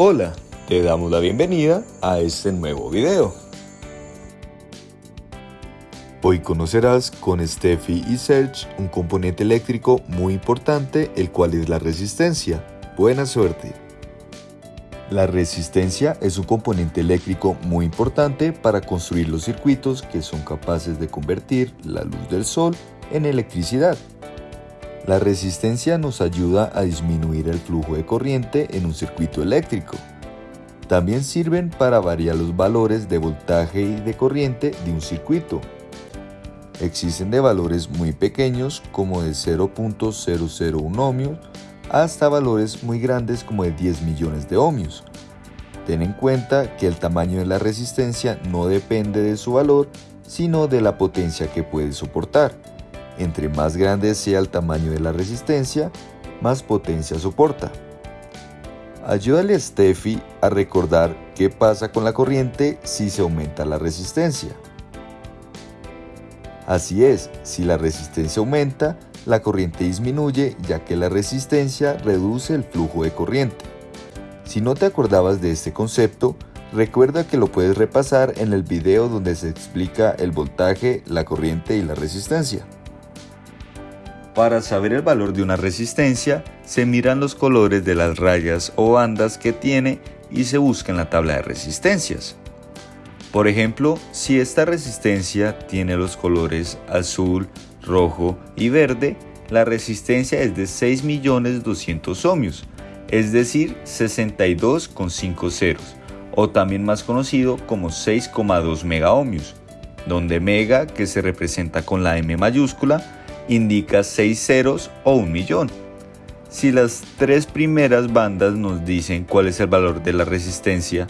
Hola, te damos la bienvenida a este nuevo video. Hoy conocerás con Steffi y Serge un componente eléctrico muy importante, el cual es la resistencia. Buena suerte. La resistencia es un componente eléctrico muy importante para construir los circuitos que son capaces de convertir la luz del sol en electricidad. La resistencia nos ayuda a disminuir el flujo de corriente en un circuito eléctrico. También sirven para variar los valores de voltaje y de corriente de un circuito. Existen de valores muy pequeños como de 0.001 ohmios hasta valores muy grandes como de 10 millones de ohmios. Ten en cuenta que el tamaño de la resistencia no depende de su valor, sino de la potencia que puede soportar. Entre más grande sea el tamaño de la resistencia, más potencia soporta. Ayúdale a Steffi a recordar qué pasa con la corriente si se aumenta la resistencia. Así es, si la resistencia aumenta, la corriente disminuye ya que la resistencia reduce el flujo de corriente. Si no te acordabas de este concepto, recuerda que lo puedes repasar en el video donde se explica el voltaje, la corriente y la resistencia. Para saber el valor de una resistencia, se miran los colores de las rayas o bandas que tiene y se busca en la tabla de resistencias. Por ejemplo, si esta resistencia tiene los colores azul, rojo y verde, la resistencia es de 6.200.000 ohmios, es decir, 62,5 ceros, o también más conocido como 6,2 megaohmios, donde mega, que se representa con la M mayúscula, indica 6 ceros o un millón. Si las tres primeras bandas nos dicen cuál es el valor de la resistencia,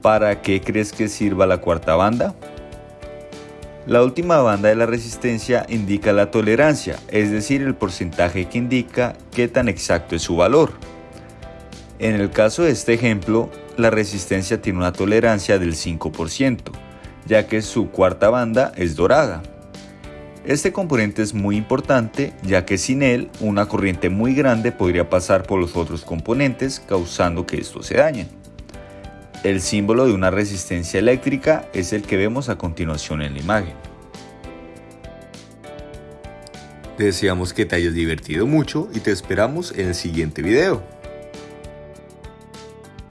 ¿para qué crees que sirva la cuarta banda? La última banda de la resistencia indica la tolerancia, es decir, el porcentaje que indica qué tan exacto es su valor. En el caso de este ejemplo, la resistencia tiene una tolerancia del 5%, ya que su cuarta banda es dorada. Este componente es muy importante ya que sin él una corriente muy grande podría pasar por los otros componentes causando que estos se dañen. El símbolo de una resistencia eléctrica es el que vemos a continuación en la imagen. Deseamos que te hayas divertido mucho y te esperamos en el siguiente video.